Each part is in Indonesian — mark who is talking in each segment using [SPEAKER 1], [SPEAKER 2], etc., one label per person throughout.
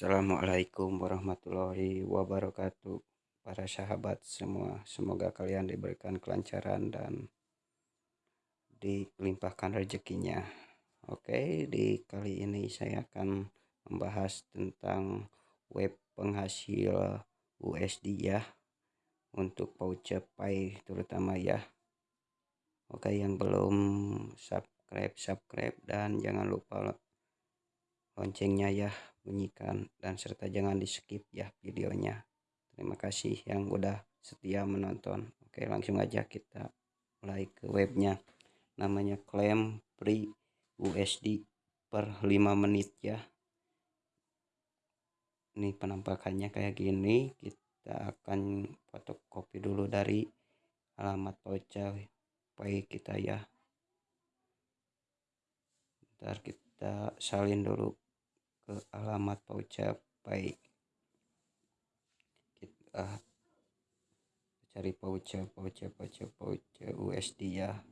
[SPEAKER 1] Assalamualaikum warahmatullahi wabarakatuh Para sahabat semua. Semoga kalian diberikan kelancaran dan Dilimpahkan rezekinya. Oke di kali ini saya akan Membahas tentang Web penghasil USD ya Untuk voucher Pay terutama ya. Oke yang belum subscribe subscribe dan jangan lupa loncengnya ya bunyikan dan serta jangan di skip ya videonya. Terima kasih yang udah setia menonton. Oke langsung aja kita mulai ke webnya. Namanya klaim free USD per 5 menit ya. Ini penampakannya kayak gini. Kita akan fotokopi dulu dari alamat pay kita ya. Ntar kita salin dulu ke alamat pay kita cari voucher voucher voucher voucher USD ya.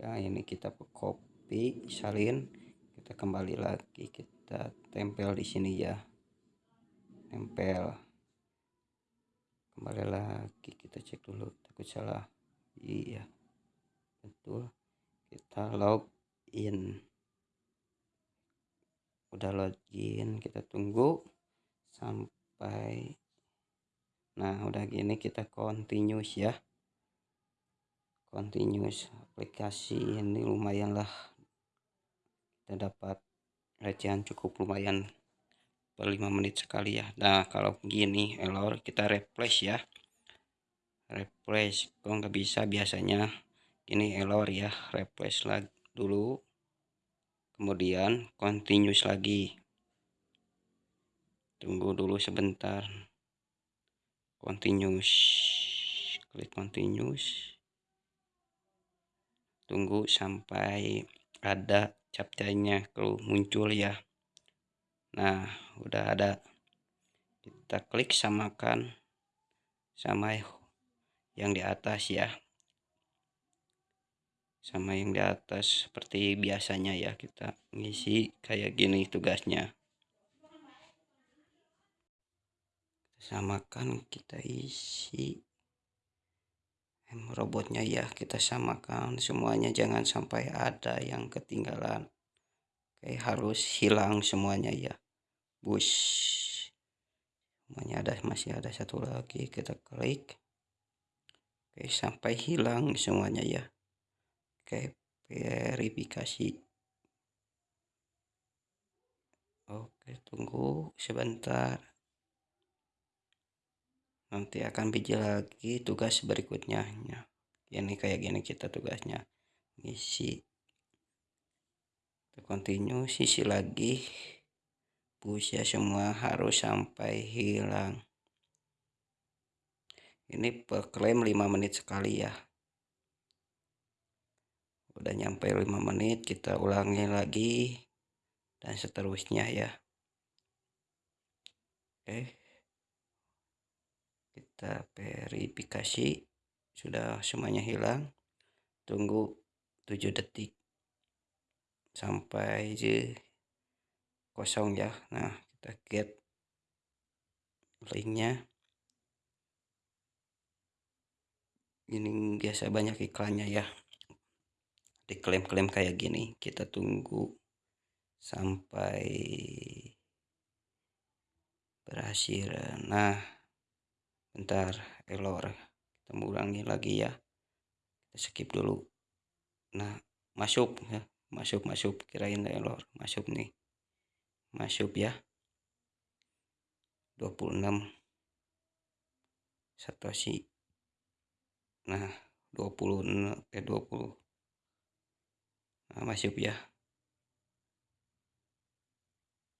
[SPEAKER 1] Ya ini kita copy salin. Kita kembali lagi kita tempel di sini ya. Tempel. Kembali lagi kita cek dulu takut salah. Iya betul. Kita login udah login kita tunggu sampai nah udah gini kita continuous ya. Continuous aplikasi ini lumayan lah. Kita dapat recehan cukup lumayan per 5 menit sekali ya. Nah kalau begini error kita replace ya. Replace kok nggak bisa? Biasanya ini error ya replace lagi dulu kemudian continuous lagi. Tunggu dulu sebentar. Continuous. Klik continuous. Tunggu sampai ada captchanya kalau muncul ya. Nah udah ada. Kita klik samakan sama yang di atas ya sama yang di atas seperti biasanya ya kita ngisi kayak gini tugasnya. Samakan kita isi. Robotnya ya kita samakan. Semuanya jangan sampai ada yang ketinggalan. Oke harus hilang semuanya ya. Bus. Semuanya ada masih ada satu lagi kita klik. Oke sampai hilang semuanya ya Oke, verifikasi. Oke, tunggu sebentar. Nanti akan biji lagi tugas berikutnya. Ini kayak gini kita tugasnya. Isi. Continue, sisi lagi. Push ya semua harus sampai hilang. Ini per klaim 5 menit sekali ya udah nyampe 5 menit kita ulangi lagi dan seterusnya ya. Oke. Kita verifikasi. Sudah semuanya hilang. Tunggu 7 detik. Sampai je kosong ya. Nah kita get linknya. Ini biasa banyak iklannya ya diklaim-klaim kayak gini kita tunggu sampai berhasil nah bentar error kita ulangi lagi ya. Kita skip dulu. Nah masuk ya masuk masuk. Kirain error masuk nih. Masuk ya. 26 satoshi nah 20 eh 20 nah, masuk ya.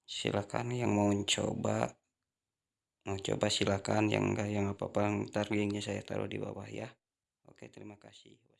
[SPEAKER 1] Silakan yang mau coba mau coba silakan yang enggak yang apa-apa ntar linknya saya taruh di bawah ya. Oke terima kasih